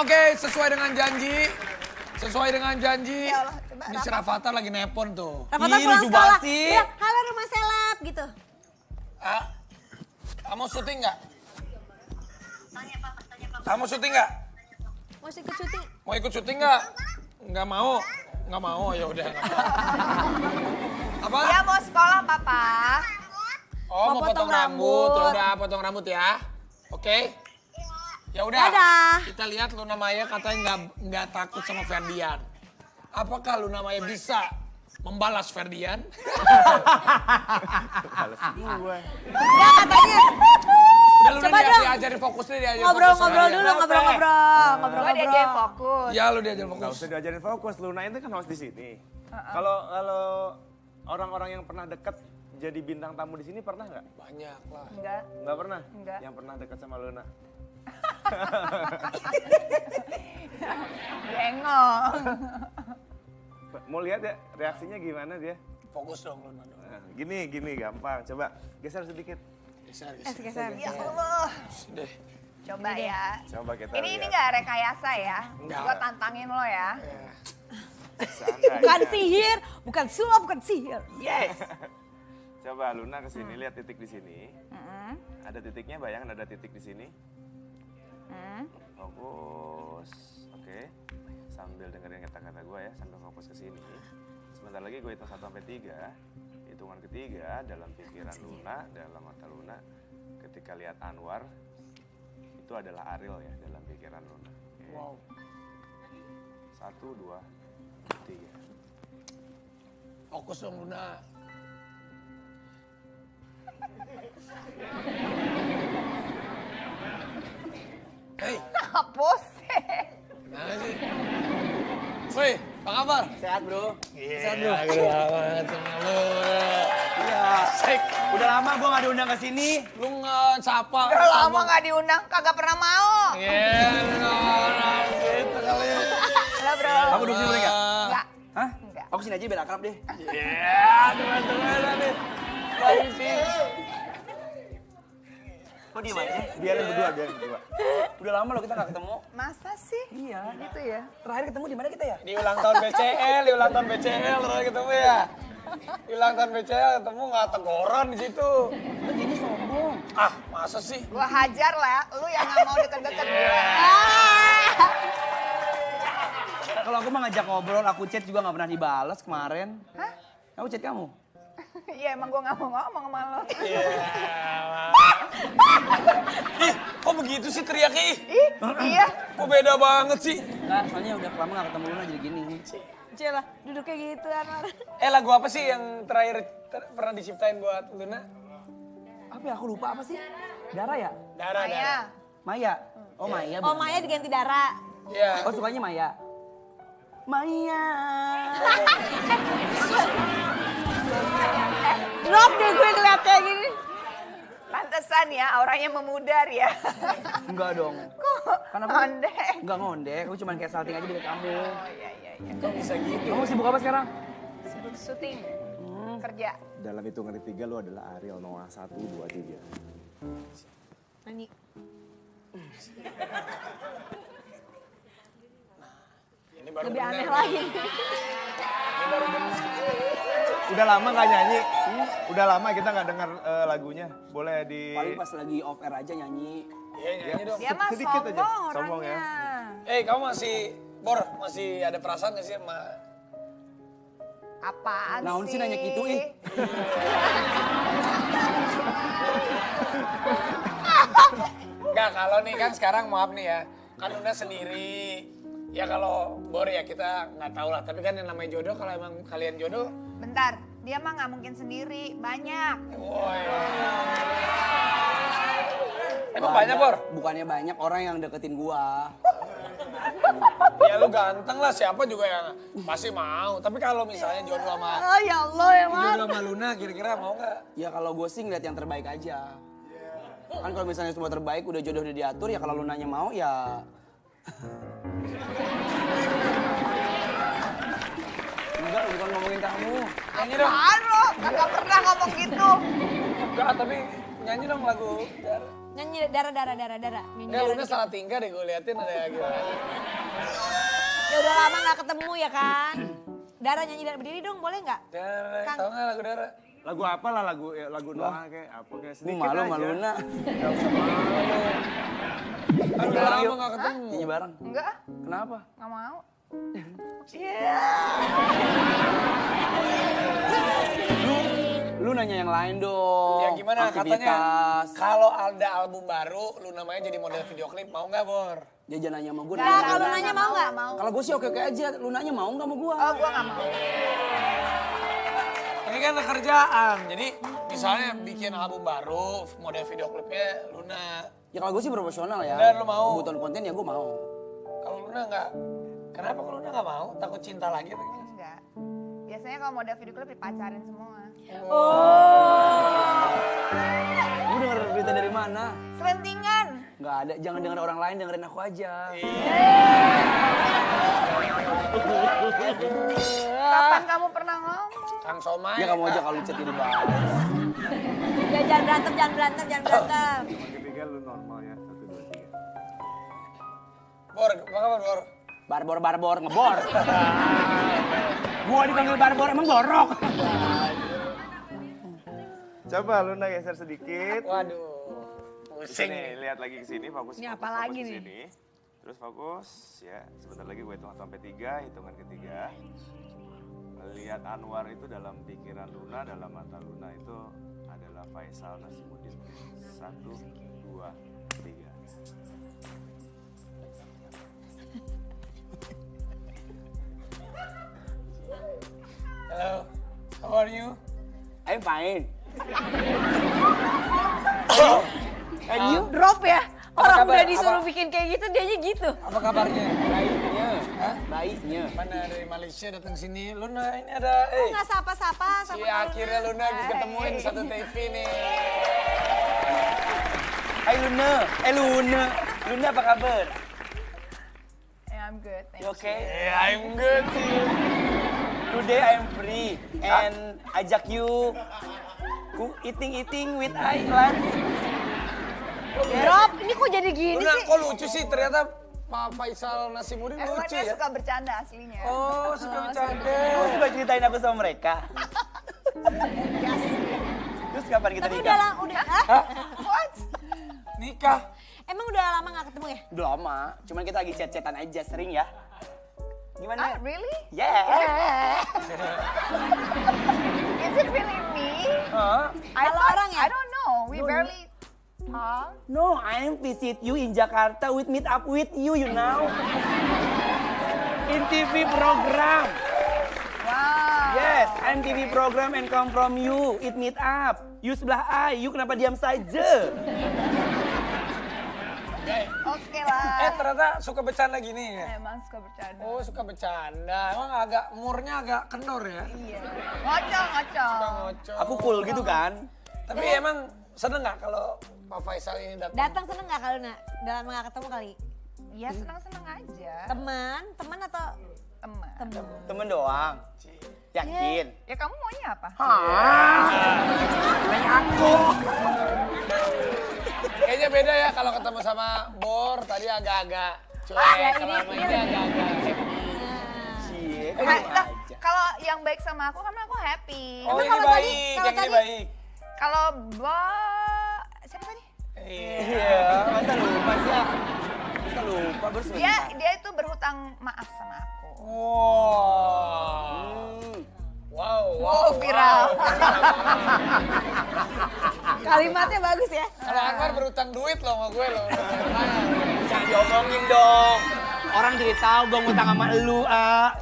Oke, sesuai dengan janji. Sesuai dengan janji. Ya Allah, coba Ini si Rafathar lagi nepon tuh. Rafathar Ih, pulang lucu sekolah. banget sih. Bilang, halo rumah seleb gitu. Ah, kamu syuting nggak? Kamu syuting nggak? Mau ikut syuting? Mau ikut syuting nggak? Nggak mau. Nggak mau ya udah. Apa? Dia mau sekolah, Papa. Oh, mau, Mau potong, potong rambut. rambut. Ya udah, potong rambut ya. Oke. Ya udah. Dadah. Kita lihat Luna Maya katanya nggak nggak takut sama Ferdian. Apakah Luna Maya bisa membalas Ferdian? Ya katanya Udah Luna Coba dia, dong. diajarin fokus deh, diajarin ngobrol-ngobrol fokus sama dulu, dia. ngobrol-ngobrol. Gue diajarin Ngobrol-ngobrol. fokus. Ya lu diajarin Gak fokus. usah diajarin fokus, Luna itu kan host di sini. Kalau kalau orang-orang yang pernah dekat jadi bintang tamu di sini pernah nggak? Banyak lah. Enggak. Nggak pernah? Nggak. Yang pernah dekat sama Luna? Bengong. Mau lihat ya reaksinya gimana dia? Fokus dong. Nah, gini, gini gampang. Coba geser sedikit. Geser, Eh, geser. geser. Ya Allah. Deh. Coba ya. Coba kita Ini ini lihat. nggak rekayasa ya. Nggak. Gue tantangin lo ya. Seandainya. Bukan sihir, bukan sulap, bukan sihir. Yes. Coba Luna ke sini, lihat titik di sini. Mm-mm. Ada titiknya, bayangin ada titik di sini. Mm. Fokus. Oke. Sambil dengerin kata-kata gue ya, sambil fokus ke sini. Sebentar lagi gue hitung 1 sampai 3. Hitungan ketiga dalam pikiran Luna, dalam mata Luna, ketika lihat Anwar, itu adalah Ariel ya dalam pikiran Luna. Oke. Wow. Satu, dua, tiga. Fokus dong Luna. Sih? Woi, apa kabar? Sehat bro. Sehat bro. Gila banget sama lu. Iya. Sek, Udah lama gue gak diundang ke sini. lu nggak sapa. Udah lama nggak diundang, kagak pernah mau. Iya, orang gitu kali. Halo bro. Aku duduk sini boleh nggak? Enggak. Hah? Enggak. Aku sini aja biar akrab deh. Iya, teman-teman nih. Lagi sih. Kok diem aja? Biarin berdua, biarin berdua. Udah lama loh kita gak ketemu. Masa sih? Iya. Gitu ya. Terakhir ketemu di mana kita ya? Di ulang tahun BCL, di ulang tahun BCL terus ketemu ya. Di ulang tahun BCL ketemu nggak teguran di situ. Ini sombong. Ah, masa sih? Gua hajar lah, lu yang nggak mau deket-deket gue. Kalau aku mah ngajak ngobrol, aku chat juga gak pernah dibalas kemarin. Hah? Aku chat kamu. Iya emang gua nggak mau ngomong sama lo. Ih, kok begitu sih teriaknya ih? Ih, iya. Kok beda banget sih? Enggak, soalnya udah lama gak ketemu Luna jadi gini. Cila, duduk kayak gitu Anwar. Eh lagu apa sih yang terakhir ter- pernah diciptain buat Luna? Apa ya? Aku lupa apa sih? Dara ya? Darah, Maya. darah. Maya? Oh Maya Oh. Maya diganti Dara. Iya. Oh sukanya Maya? Maya. Drop deh gue ngeliat kayak gini. Pantesan ya, auranya memudar ya. Enggak dong. Kok aku ngondek? enggak ngondek, aku cuma kayak salting aja di kamu. Oh iya iya iya. Kok bisa gitu? Kamu sibuk apa sekarang? Sibuk syuting. Kerja. Dalam hitungan ketiga lu adalah Ariel Noah. Satu, dua, tiga. Nyanyi. Ini baru Lebih bener. aneh lagi. Udah lama gak nyanyi? Udah lama kita gak dengar eh, lagunya. Boleh di... Paling pas lagi off air aja nyanyi. Iya, nyanyi dong. Dia mah Sedikit sombong aja. orangnya. Sombong ya. Eh, kamu masih Bor, masih ada perasaan gak sih sama Apaan Naon sih? sih nanya gitu, ih? Enggak, kalau nih kan sekarang maaf nih ya. Kan Luna sendiri. Ya kalau Bor ya kita nggak tahu lah. Tapi kan yang namanya jodoh kalau emang kalian jodoh. Bentar, dia mah nggak mungkin sendiri, banyak. Woi. Emang banyak Bor? Bukannya banyak orang yang deketin gua. Ya lu ganteng lah siapa juga yang pasti mau. Tapi kalau misalnya jodoh sama Oh ya Allah ya Mar. jodoh sama Luna kira-kira mau nggak? Ya kalau gue sih ngeliat yang terbaik aja. Kan kalau misalnya semua terbaik udah jodoh udah diatur ya kalau lu nanya mau ya Enggak, bukan ngomongin kamu. Nyanyi dong. Apaan lo? Pernah ngomong gitu. Enggak, tapi nyanyi dong lagu. Nyanyi darah darah darah darah. Nyanyi Enggak, darah Luna salah tingkah deh gue liatin ada gimana. Ya udah lama gak ketemu ya kan. Darah nyanyi darah berdiri dong boleh nggak? Dara, Kang. tau nggak lagu Dara? Lagu apa lah lagu ya, lagu Noah kayak apa kayak sedikit malu aja. sama Luna. Kan udah lama nggak ketemu. Nyanyi bareng. Enggak, ah, Kenapa? nggak mau. Lu nanya yang lain dong. Ya gimana katanya? Aktivitas. Kalau ada album baru, lu namanya jadi model video klip, mau nggak Bor? Dia jangan nanya sama gue. Nah, kalau nanya mau nggak? mau. Kalau gue sih oke-oke aja. Lu nanya mau nggak sama gue? Oh, gua nggak mau. Ini kan kerjaan, jadi misalnya bikin album baru, model video klipnya Luna. Ya kalau gue sih profesional ya. Dan lu mau? Kebutuhan konten ya gue mau. Kalau Luna nggak, kenapa kalau Luna nggak mau? Takut cinta lagi atau gimana? Enggak. Biasanya kalau model video klip dipacarin semua. Lu denger berita dari mana? Selentingan. Nggak ada. Jangan denger orang lain, dengerin aku aja. Kapan kamu pernah ngomong? Kang Somai. Ya kamu aja kalau chat di bawah. Ya jangan berantem, jangan berantem, jangan berantem. Yang ketiga lu normal ya. Satu, dua, tiga. Bor, apa kabar Bor? Barbor barbor ngebor. gua dipanggil barbor emang borok. Coba Luna geser sedikit. Waduh, pusing nih. lihat lagi ke sini, fokus. Ini fokus, apa fokus lagi nih? sini. Terus fokus, ya. Sebentar lagi gue hitung sampai tiga, hitungan ketiga. Melihat Anwar itu dalam pikiran Luna, dalam mata Luna itu adalah Faisal Nasimuddin. Satu, dua, tiga. Are you? I'm fine. And you? Drop ya. Orang kabar? udah disuruh Apa? bikin kayak gitu, dianya gitu. Apa kabarnya? Baiknya. Hah? Baiknya. Mana dari Malaysia datang sini? Luna ini ada, eh. Nggak sapa-sapa sama Iya akhirnya Luna ketemuin di satu TV nih. Hai Luna. Eh Luna. Luna apa kabar? Yeah, I'm good. Thank You okay? Yeah, I'm good. Today I'm free and ajak you ku eating eating with I lunch. Drop, ini kok jadi gini Luna sih? kok lucu sih ternyata Pak Faisal Nasimuddin Emang lucu dia ya. suka bercanda aslinya. Oh, suka bercanda. Kamu suka ceritain aku sama mereka? Terus kapan kita Tapi udah nikah? lama, udah, Hah? What? Nikah. Emang udah lama gak ketemu ya? Udah lama, cuman kita lagi chat-chatan aja sering ya. Ah, Gimana? really? Yeah. Is it really me? Huh? I Kalau thought- orang ya? I don't know. We barely talk. No, I'm visit you in Jakarta with meet up with you, you know. In TV program. Wow. Yes, I'm TV program and come from you. It meet up. You sebelah I, you kenapa diam saja? Oke lah. Eh ternyata suka bercanda gini ya. Emang suka bercanda. Oh suka bercanda. Emang agak umurnya agak kendor ya. Iya. Ngocok, ngocok. Suka ngocok. Aku cool gitu kan? Tapi emang seneng nggak kalau Pak Faisal ini datang? Datang seneng gak kalau nak? Udah lama gak ketemu kali? Ya senang-senang aja. Teman, teman atau Teman. teman? Temen doang. Yakin? Ya kamu maunya apa? Nanya aku. Beda ya kalau ketemu sama Bor tadi agak-agak cuek. Kalau sama ini agak-agak happy. Cie, Ha- kamu lah, aja. Kalau yang baik sama aku kan aku happy. Oh Emang ini kalau tadi- kalau yang ini tadi- baik. Kalau bo siapa tadi? Iya. Iya, masa lupa sih? ah? Masa lupa baru Dia dia itu berhutang maaf sama aku. Wow. Kalimatnya bagus ya? Kalau Anwar berutang duit loh sama gue loh. Jangan diomongin dong. Orang jadi tahu gue ngutang sama elu, ah.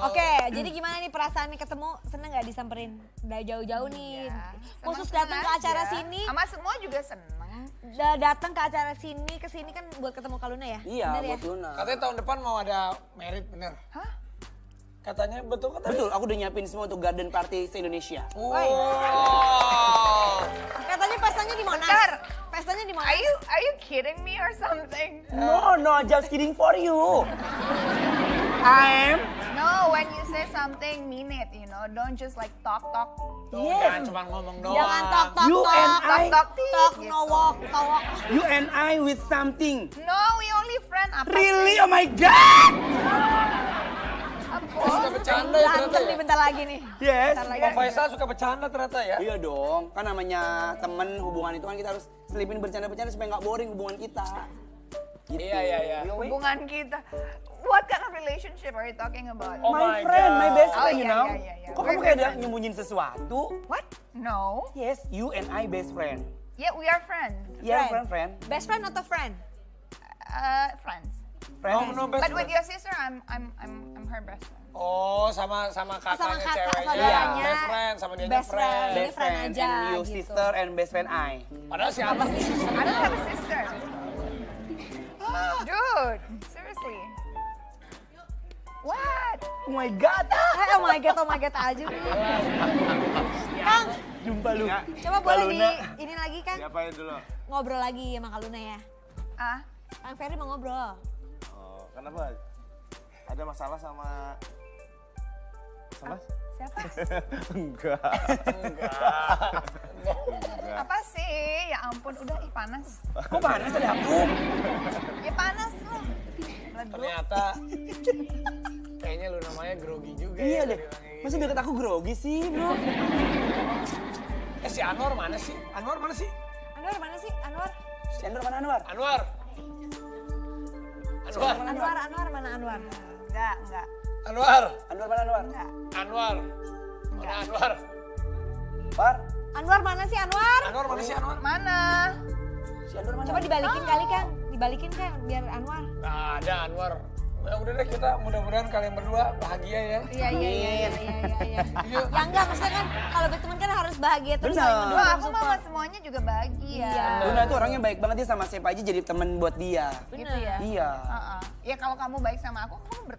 Oke, jadi gimana nih perasaan nih ketemu? Seneng gak disamperin? Udah jauh-jauh nih. Ya, Khusus datang ke acara aja. sini. Sama semua juga seneng. Udah datang ke acara sini, ke sini kan buat ketemu Kaluna ya? Iya, Bener ya? buat Luna. Katanya tahun depan mau ada merit bener. Hah? Katanya betul kata Betul, aku udah nyiapin semua untuk garden party se-Indonesia. Wow. Katanya pestanya di Monas. Bentar. Pestanya di Monas. Are you are you kidding me or something? No, no, just kidding for you. I'm No, when you say something, mean it, you know. don't just like talk talk. Tuh, Yes. Jangan cuma ngomong doang. Jangan tok tok You tok. and Talk I, talk tit, Tok gitu. no walk, towok. you and I with something. No, we only friend apa Really? sih? Oh my god! Suka bercanda ya ternyata Berantem ya. nih bentar lagi nih. Yes. Bentar lagi. Pak Faisal suka bercanda ternyata ya. Iya dong, kan namanya temen hubungan itu kan kita harus selipin bercanda-bercanda supaya nggak boring hubungan kita. Gitu. Iya, iya, iya. Hubungan kita. What kind of relationship are you talking about? Oh my, my friend, my best Oh, friend, you iya, know. iya, iya, iya. Kok We're kamu kayak nyembunyiin sesuatu? What? No. Yes, you and I best friend. Yeah, we are friends. Yeah, Friend. friend, friend. Best friend atau friend? Uh, friends. Friend. Oh, no, best But with your sister, I'm I'm I'm I'm her best friend. Oh, sama sama kakaknya Sama kakak, ceweknya. saudaranya. Best friend, sama dia Best friend. Best friend friend, aja, and you gitu. sister and best friend I. Padahal si Abang sih. I don't have a sister. Dude, seriously. What? Oh my god. Eh, oh my god, oh my god aja. Kang, Jumpa lu. coba boleh di ini lagi Kang Diapain dulu? ngobrol lagi sama Kak Luna ya. Ah, Kang Ferry mau ngobrol. Kenapa? Ada masalah sama... Sama? siapa? Enggak. Apa sih? Ya ampun, udah ih panas. Kok panas ada aku? Ya panas lah. Meledup. Ternyata kayaknya lu namanya grogi juga Iya ya. deh. tadi bilangnya gitu. Masa deket aku grogi sih, bro? Eh si Anwar mana sih? Anwar mana sih? Anwar mana sih? Anwar? Si Andor mana Anwar? Anwar. Anwar. Anwar, Anwar mana Anwar? Enggak, enggak, Anwar. Anwar mana Anwar? enggak. Anwar. Mana Anwar? Par? Anwar mana sih Anwar? Anwar mana sih Anwar? Mana? Si Andor mana? Coba dibalikin kali Kang, dibalikin Kang biar Anwar. Nah, ada Anwar. Ya udah deh kita mudah-mudahan kalian berdua bahagia ya. Iya, iya, iya, iya. Iya, iya, iya. Yuk. Ya enggak, maksudnya kan kalau berteman kan harus bahagia terus saling mendukung, aku mau semuanya juga bahagia. Iya. Luna tuh orangnya baik banget dia sama siapa aja jadi temen buat dia. Gitu ya. Iya. Heeh. Ya kalau kamu baik sama aku, kamu berteman